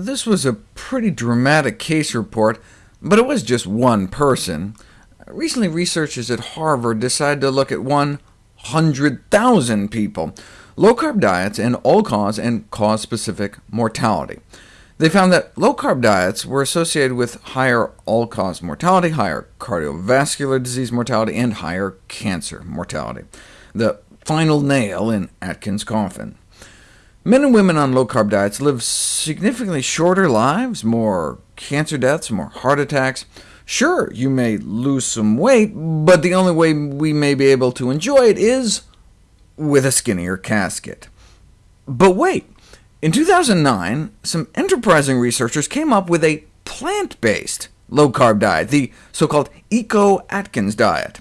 This was a pretty dramatic case report, but it was just one person. Recently, researchers at Harvard decided to look at 100,000 people, low-carb diets, and all-cause and cause-specific mortality. They found that low-carb diets were associated with higher all-cause mortality, higher cardiovascular disease mortality, and higher cancer mortality, the final nail in Atkins' coffin. Men and women on low-carb diets live significantly shorter lives, more cancer deaths, more heart attacks. Sure, you may lose some weight, but the only way we may be able to enjoy it is with a skinnier casket. But wait, in 2009, some enterprising researchers came up with a plant-based low-carb diet, the so-called Eco-Atkins diet.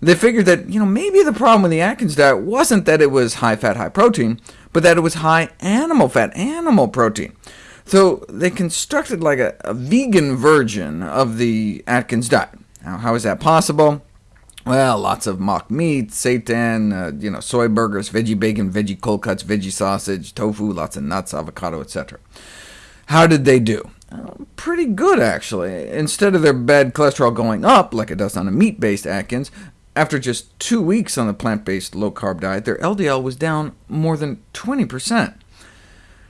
They figured that you know, maybe the problem with the Atkins diet wasn't that it was high-fat, high-protein, but that it was high animal fat, animal protein. So they constructed like a, a vegan version of the Atkins diet. Now, how is that possible? Well, lots of mock meat, seitan, uh, you know, soy burgers, veggie bacon, veggie cold cuts, veggie sausage, tofu, lots of nuts, avocado, etc. How did they do? Uh, pretty good, actually. Instead of their bad cholesterol going up, like it does on a meat-based Atkins, after just two weeks on the plant-based low-carb diet, their LDL was down more than 20%.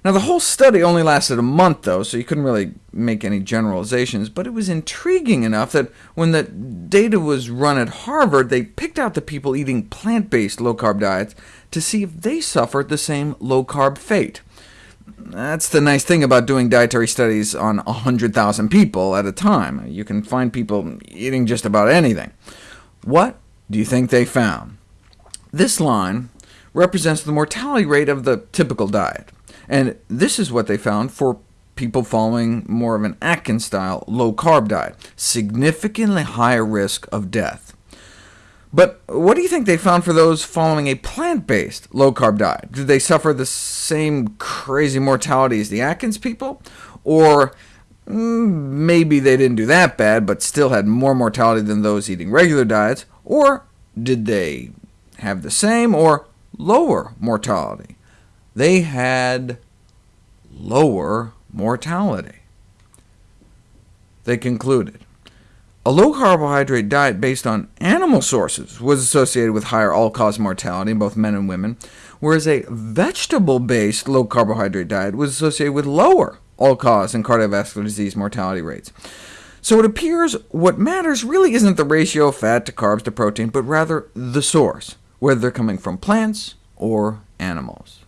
Now, the whole study only lasted a month, though, so you couldn't really make any generalizations, but it was intriguing enough that when the data was run at Harvard, they picked out the people eating plant-based low-carb diets to see if they suffered the same low-carb fate. That's the nice thing about doing dietary studies on 100,000 people at a time. You can find people eating just about anything. What do you think they found? This line represents the mortality rate of the typical diet, and this is what they found for people following more of an Atkins-style low-carb diet, significantly higher risk of death. But what do you think they found for those following a plant-based low-carb diet? Did they suffer the same crazy mortality as the Atkins people? Or Mm, maybe they didn't do that bad, but still had more mortality than those eating regular diets? Or did they have the same or lower mortality? They had lower mortality. They concluded, a low-carbohydrate diet based on animal sources was associated with higher all-cause mortality in both men and women, whereas a vegetable-based low-carbohydrate diet was associated with lower all-cause and cardiovascular disease mortality rates. So it appears what matters really isn't the ratio of fat to carbs to protein, but rather the source, whether they're coming from plants or animals.